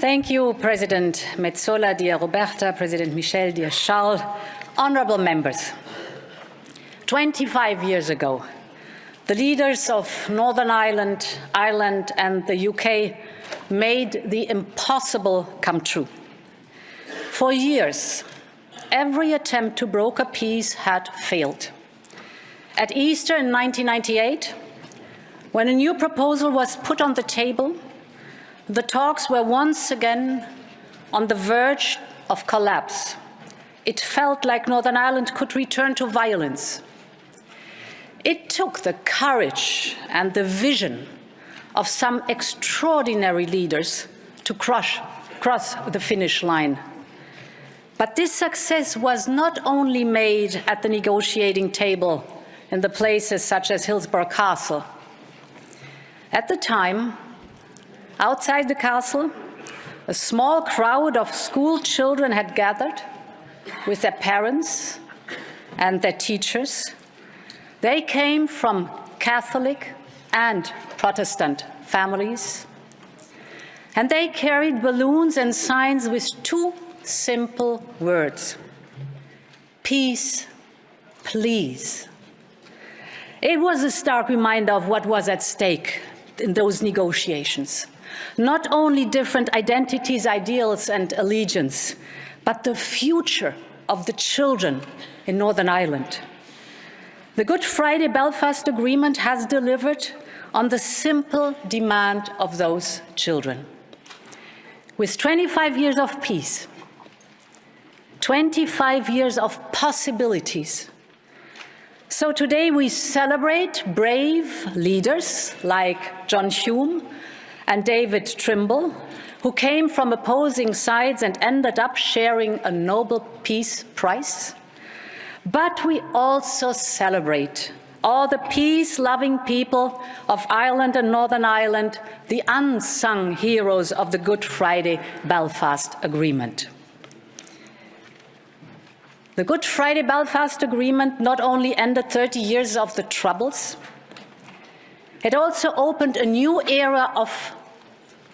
Thank you, President Metsola, dear Roberta, President Michel, dear Charles, honorable members. 25 years ago, the leaders of Northern Ireland, Ireland and the UK made the impossible come true. For years, every attempt to broker peace had failed. At Easter in 1998, when a new proposal was put on the table, the talks were once again on the verge of collapse. It felt like Northern Ireland could return to violence. It took the courage and the vision of some extraordinary leaders to crush, cross the finish line. But this success was not only made at the negotiating table in the places such as Hillsborough Castle. At the time, outside the castle, a small crowd of school children had gathered with their parents and their teachers. They came from Catholic and Protestant families, and they carried balloons and signs with two simple words, peace, please. It was a stark reminder of what was at stake in those negotiations. Not only different identities, ideals and allegiance, but the future of the children in Northern Ireland. The Good Friday Belfast Agreement has delivered on the simple demand of those children. With 25 years of peace, 25 years of possibilities, so today we celebrate brave leaders like John Hume and David Trimble, who came from opposing sides and ended up sharing a Nobel Peace Prize. But we also celebrate all the peace-loving people of Ireland and Northern Ireland, the unsung heroes of the Good Friday Belfast Agreement. The Good Friday Belfast Agreement not only ended 30 years of the Troubles, it also opened a new era of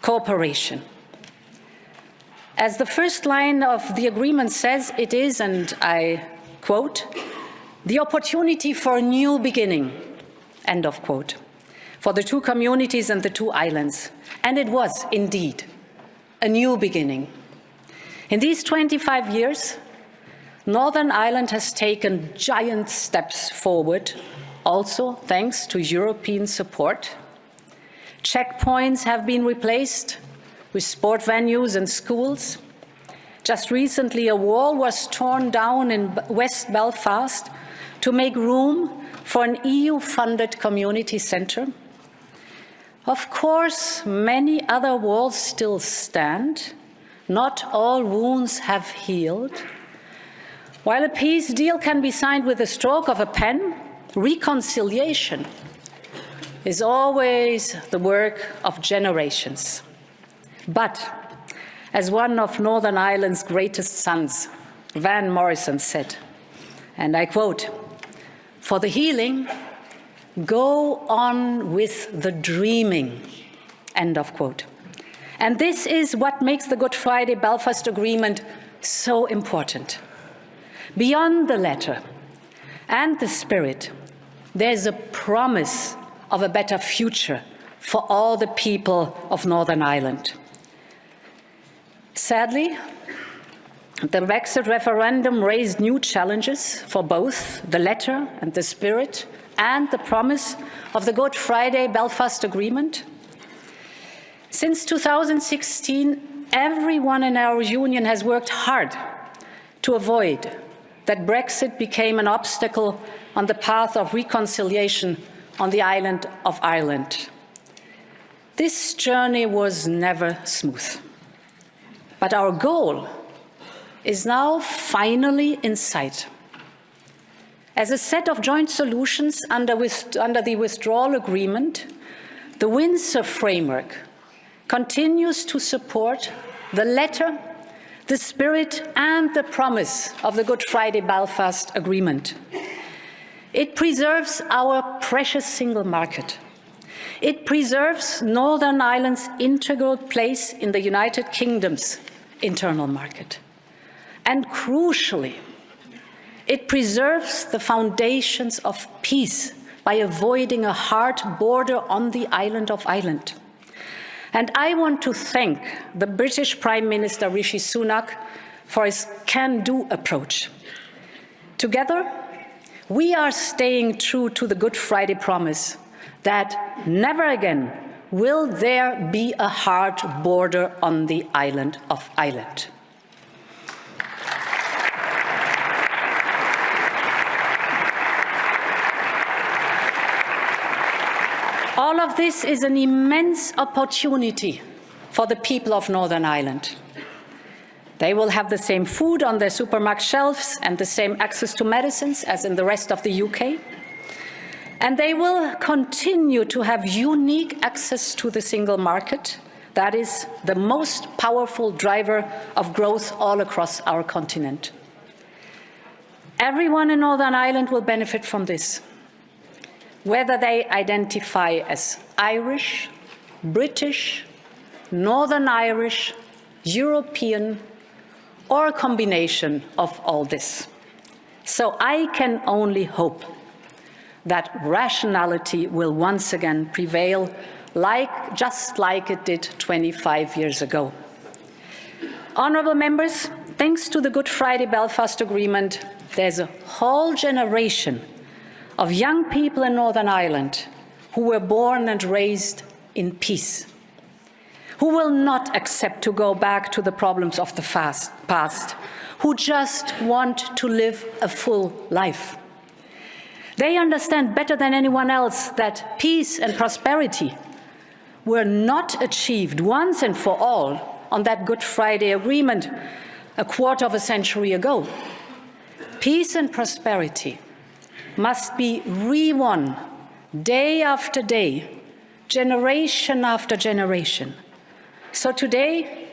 cooperation. As the first line of the agreement says, it is, and I quote, the opportunity for a new beginning, end of quote, for the two communities and the two islands. And it was indeed a new beginning. In these 25 years, Northern Ireland has taken giant steps forward, also thanks to European support. Checkpoints have been replaced with sport venues and schools. Just recently, a wall was torn down in West Belfast to make room for an EU-funded community centre. Of course, many other walls still stand. Not all wounds have healed. While a peace deal can be signed with a stroke of a pen, reconciliation is always the work of generations. But, as one of Northern Ireland's greatest sons, Van Morrison said, and I quote, for the healing, go on with the dreaming, end of quote. And this is what makes the Good Friday Belfast Agreement so important. Beyond the letter and the spirit, there's a promise of a better future for all the people of Northern Ireland. Sadly, the Brexit referendum raised new challenges for both the letter and the spirit and the promise of the Good Friday Belfast Agreement. Since 2016, everyone in our union has worked hard to avoid that Brexit became an obstacle on the path of reconciliation on the island of Ireland. This journey was never smooth. But our goal is now finally in sight. As a set of joint solutions under, with, under the withdrawal agreement, the Windsor framework continues to support the letter the spirit and the promise of the Good Friday Belfast Agreement. It preserves our precious single market. It preserves Northern Ireland's integral place in the United Kingdom's internal market. And crucially, it preserves the foundations of peace by avoiding a hard border on the island of Ireland. And I want to thank the British Prime Minister Rishi Sunak for his can-do approach. Together, we are staying true to the Good Friday promise that never again will there be a hard border on the island of Ireland. All of this is an immense opportunity for the people of Northern Ireland. They will have the same food on their supermarket shelves and the same access to medicines as in the rest of the UK. And they will continue to have unique access to the single market. That is the most powerful driver of growth all across our continent. Everyone in Northern Ireland will benefit from this whether they identify as Irish, British, Northern Irish, European, or a combination of all this. So I can only hope that rationality will once again prevail, like, just like it did 25 years ago. Honourable members, thanks to the Good Friday Belfast Agreement, there's a whole generation of young people in Northern Ireland who were born and raised in peace, who will not accept to go back to the problems of the fast, past, who just want to live a full life. They understand better than anyone else that peace and prosperity were not achieved once and for all on that Good Friday Agreement a quarter of a century ago. Peace and prosperity must be re-won day after day, generation after generation. So today,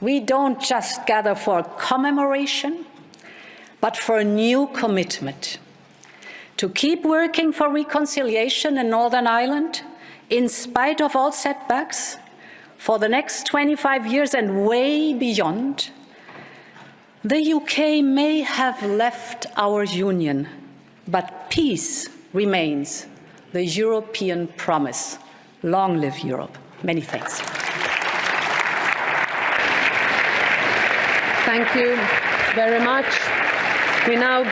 we don't just gather for a commemoration, but for a new commitment to keep working for reconciliation in Northern Ireland in spite of all setbacks for the next 25 years and way beyond. The UK may have left our union but peace remains the European promise. Long live Europe. Many thanks. Thank you very much. We now